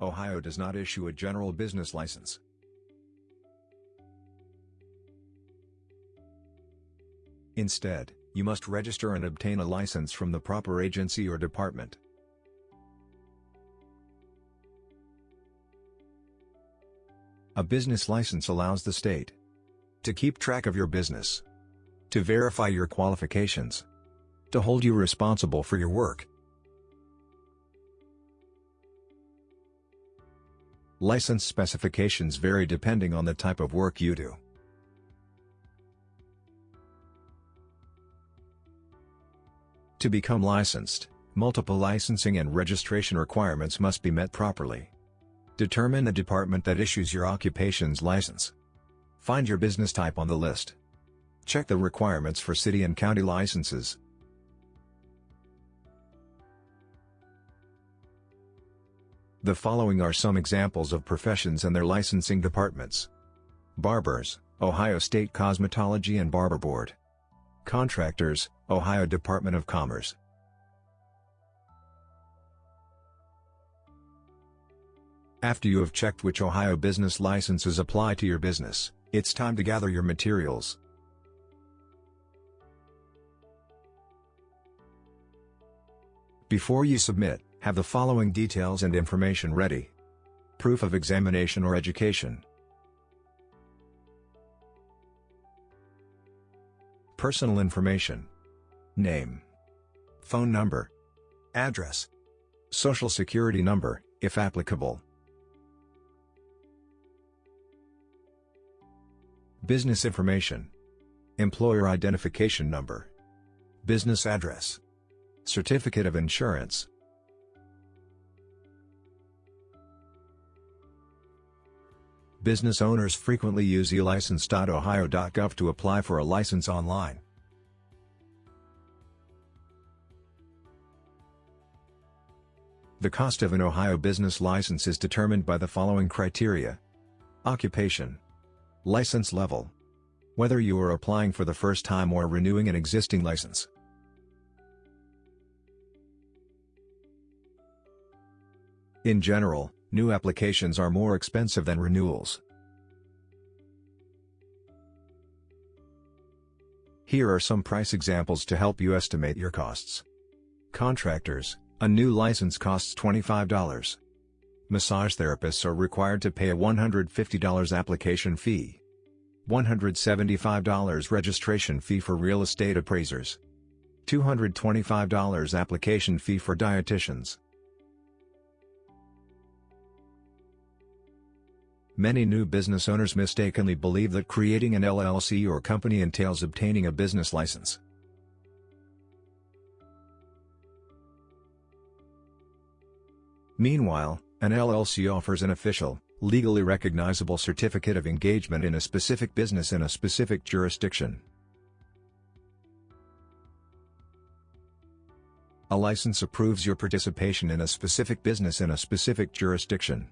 Ohio does not issue a general business license. Instead, you must register and obtain a license from the proper agency or department. A business license allows the state to keep track of your business, to verify your qualifications, to hold you responsible for your work. License specifications vary depending on the type of work you do. To become licensed, multiple licensing and registration requirements must be met properly. Determine the department that issues your occupation's license. Find your business type on the list. Check the requirements for city and county licenses. The following are some examples of professions and their licensing departments. Barbers, Ohio State Cosmetology and Barber Board. Contractors, Ohio Department of Commerce. After you have checked which Ohio business licenses apply to your business, it's time to gather your materials. Before you submit, have the following details and information ready. Proof of examination or education. Personal information. Name. Phone number. Address. Social security number, if applicable. Business information. Employer identification number. Business address. Certificate of insurance. Business owners frequently use elicense.ohio.gov to apply for a license online. The cost of an Ohio business license is determined by the following criteria. Occupation. License level. Whether you are applying for the first time or renewing an existing license. In general, new applications are more expensive than renewals. Here are some price examples to help you estimate your costs. Contractors, a new license costs $25. Massage therapists are required to pay a $150 application fee. $175 registration fee for real estate appraisers. $225 application fee for dietitians. Many new business owners mistakenly believe that creating an LLC or company entails obtaining a business license. Meanwhile, an LLC offers an official, legally recognizable certificate of engagement in a specific business in a specific jurisdiction. A license approves your participation in a specific business in a specific jurisdiction.